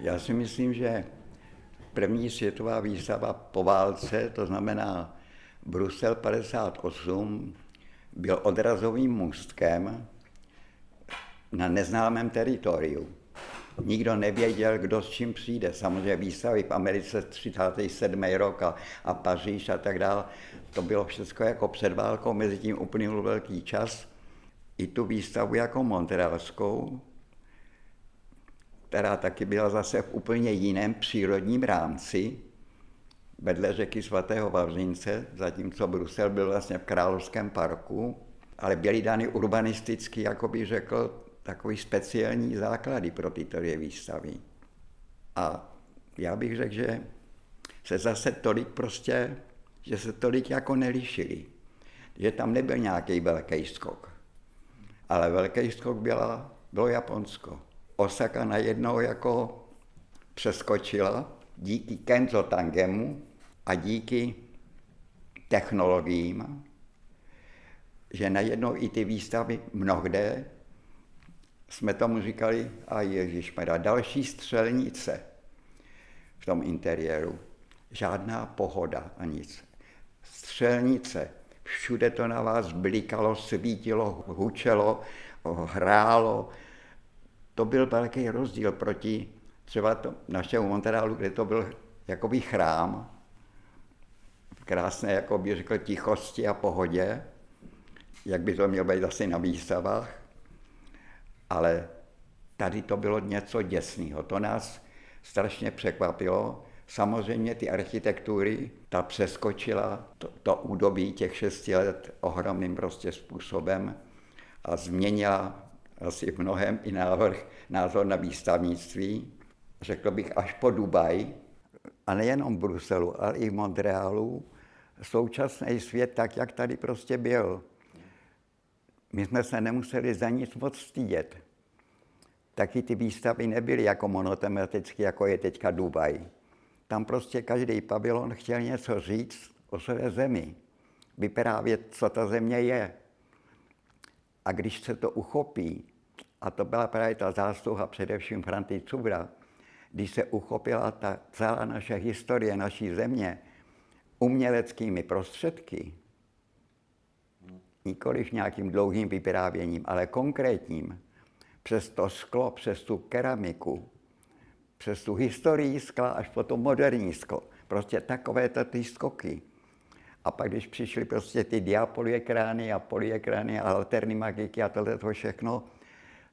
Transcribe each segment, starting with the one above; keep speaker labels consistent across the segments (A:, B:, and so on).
A: Já si myslím, že první světová výstava po válce, to znamená Brusel 58, byl odrazovým můstkem na neznámém teritoriu. Nikdo nevěděl, kdo s čím přijde. Samozřejmě výstavy v Americe 37. rok a, a Paříž a tak dále. To bylo všechno jako před válkou, mezi tím uplynul velký čas. I tu výstavu jako montrealskou, která taky byla zase v úplně jiném přírodním rámci, vedle řeky svatého Vavřince, zatímco Brusel byl vlastně v Královském parku, ale byly dány urbanisticky, jako bych řekl, takový speciální základy pro tyto dvě výstavy. A já bych řekl, že se zase tolik prostě, že se tolik jako nelišili. Že tam nebyl nějaký velký skok. Ale velký skok byla, bylo Japonsko. Osaka najednou jako přeskočila díky Kenzo Tangemu a díky technologiím, že najednou i ty výstavy mnohde jsme tomu říkali, a ježišmarja, další střelnice v tom interiéru. Žádná pohoda a nic. Střelnice. Všude to na vás blikalo, svítilo, hučelo, hrálo. To byl velký rozdíl proti třeba to, našemu Montrealu, kde to byl jakoby chrám, krásné, jako by řekl, tichosti a pohodě, jak by to mělo být asi na výstavách ale tady to bylo něco děsného. To nás strašně překvapilo. Samozřejmě ty architektury, ta přeskočila to, to údobí těch šesti let ohromným prostě způsobem a změnila asi v mnohem i návrh, názor na výstavnictví. Řekl bych až po Dubaj, a nejenom v Bruselu, ale i v Montrealu, současný svět tak, jak tady prostě byl. My jsme se nemuseli za nic moc stydět. Taky ty výstavy nebyly jako monotematické, jako je teďka Dubaj. Tam prostě každý pavilon chtěl něco říct o své zemi. Vyprávět, co ta země je. A když se to uchopí, a to byla právě ta zásluha především Franty Cubra, když se uchopila ta celá naše historie naší země uměleckými prostředky, nikoliv nějakým dlouhým vyprávěním, ale konkrétním, přes to sklo, přes tu keramiku, přes tu historii skla až po to moderní sklo. Prostě takové ty skoky. A pak, když přišly prostě ty diapolyekrány a polyekrány a alterní magiky a tohle to všechno,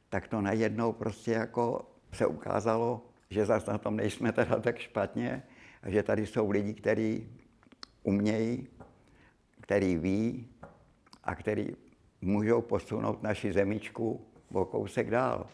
A: tak to najednou prostě jako se ukázalo, že zase na tom nejsme teda tak špatně a že tady jsou lidi, kteří umějí, který ví, a který můžou posunout naši zemičku o kousek dál.